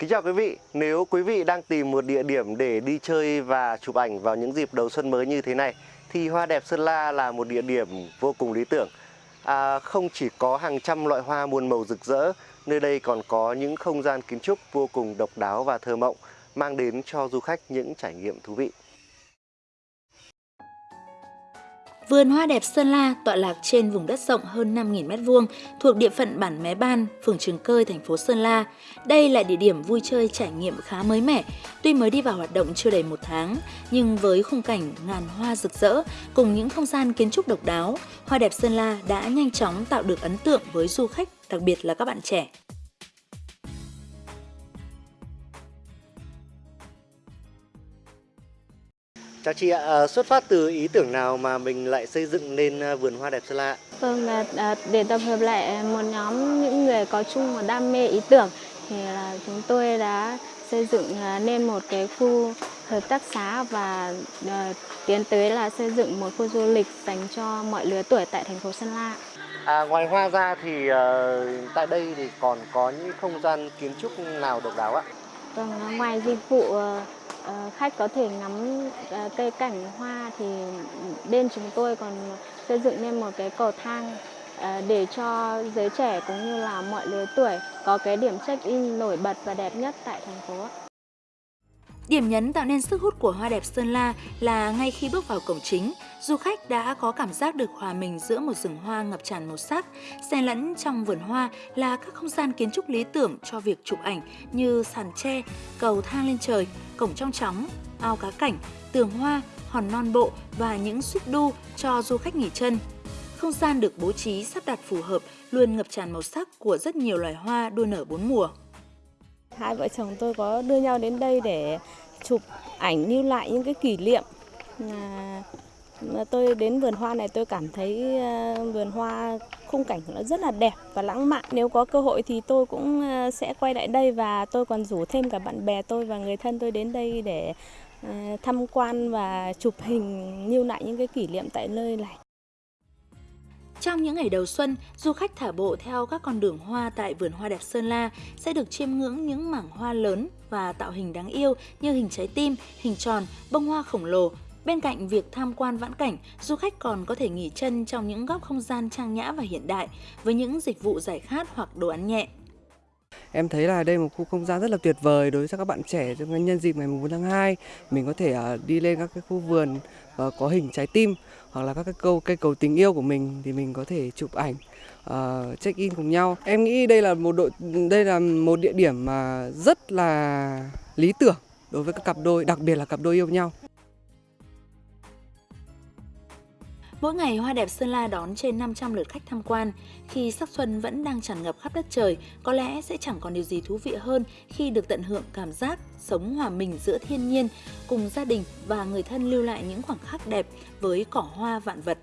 Kính chào quý vị, nếu quý vị đang tìm một địa điểm để đi chơi và chụp ảnh vào những dịp đầu xuân mới như thế này thì Hoa đẹp Sơn La là một địa điểm vô cùng lý tưởng. À, không chỉ có hàng trăm loại hoa muôn màu rực rỡ, nơi đây còn có những không gian kiến trúc vô cùng độc đáo và thơ mộng, mang đến cho du khách những trải nghiệm thú vị. Vườn hoa đẹp Sơn La tọa lạc trên vùng đất rộng hơn 5.000 m2 thuộc địa phận bản Mé Ban, phường Trường Cơi, thành phố Sơn La. Đây là địa điểm vui chơi trải nghiệm khá mới mẻ, tuy mới đi vào hoạt động chưa đầy một tháng, nhưng với khung cảnh ngàn hoa rực rỡ cùng những không gian kiến trúc độc đáo, hoa đẹp Sơn La đã nhanh chóng tạo được ấn tượng với du khách, đặc biệt là các bạn trẻ. Chào chị ạ, à, xuất phát từ ý tưởng nào mà mình lại xây dựng nên à, vườn hoa đẹp Sơn La? Vâng, là à, để tập hợp lại một nhóm những người có chung một đam mê ý tưởng thì là chúng tôi đã xây dựng à, nên một cái khu hợp tác xã và tiến tới là xây dựng một khu du lịch dành cho mọi lứa tuổi tại thành phố Sơn La. À, ngoài hoa ra thì uh, tại đây thì còn có những không gian kiến trúc nào độc đáo ạ? Vâng, ờ, ngoài dịch vụ ờ, ờ, khách có thể ngắm cây cảnh hoa thì bên chúng tôi còn xây dựng nên một cái cầu thang để cho giới trẻ cũng như là mọi lứa tuổi có cái điểm check-in nổi bật và đẹp nhất tại thành phố. Điểm nhấn tạo nên sức hút của hoa đẹp Sơn La là ngay khi bước vào cổng chính, du khách đã có cảm giác được hòa mình giữa một rừng hoa ngập tràn màu sắc. Xen lẫn trong vườn hoa là các không gian kiến trúc lý tưởng cho việc chụp ảnh như sàn tre, cầu thang lên trời, cổng trong chóng, ao cá cảnh, tường hoa, hòn non bộ và những suýt đu cho du khách nghỉ chân. Không gian được bố trí sắp đặt phù hợp, luôn ngập tràn màu sắc của rất nhiều loài hoa đua nở bốn mùa. Hai vợ chồng tôi có đưa nhau đến đây để chụp ảnh lưu lại những cái kỷ niệm. À, tôi đến vườn hoa này tôi cảm thấy ờ, vườn hoa khung cảnh nó rất là đẹp và lãng mạn. Nếu có cơ hội thì tôi cũng ờ, sẽ quay lại đây và tôi còn rủ thêm cả bạn bè tôi và người thân tôi đến đây để ờ, tham quan và chụp hình lưu lại những cái kỷ niệm tại nơi này. Trong những ngày đầu xuân, du khách thả bộ theo các con đường hoa tại vườn hoa đẹp Sơn La sẽ được chiêm ngưỡng những mảng hoa lớn và tạo hình đáng yêu như hình trái tim, hình tròn, bông hoa khổng lồ. Bên cạnh việc tham quan vãn cảnh, du khách còn có thể nghỉ chân trong những góc không gian trang nhã và hiện đại với những dịch vụ giải khát hoặc đồ ăn nhẹ. Em thấy là đây một khu không gian rất là tuyệt vời đối với các bạn trẻ trong nhân dịp ngày 4 tháng 2. Mình có thể à, đi lên các cái khu vườn và có hình trái tim hoặc là các cái câu cây cầu tình yêu của mình thì mình có thể chụp ảnh uh, check in cùng nhau. Em nghĩ đây là một đội đây là một địa điểm mà rất là lý tưởng đối với các cặp đôi, đặc biệt là cặp đôi yêu nhau. Mỗi ngày Hoa đẹp Sơn La đón trên 500 lượt khách tham quan. Khi sắc xuân vẫn đang tràn ngập khắp đất trời, có lẽ sẽ chẳng còn điều gì thú vị hơn khi được tận hưởng cảm giác sống hòa mình giữa thiên nhiên, cùng gia đình và người thân lưu lại những khoảnh khắc đẹp với cỏ hoa vạn vật.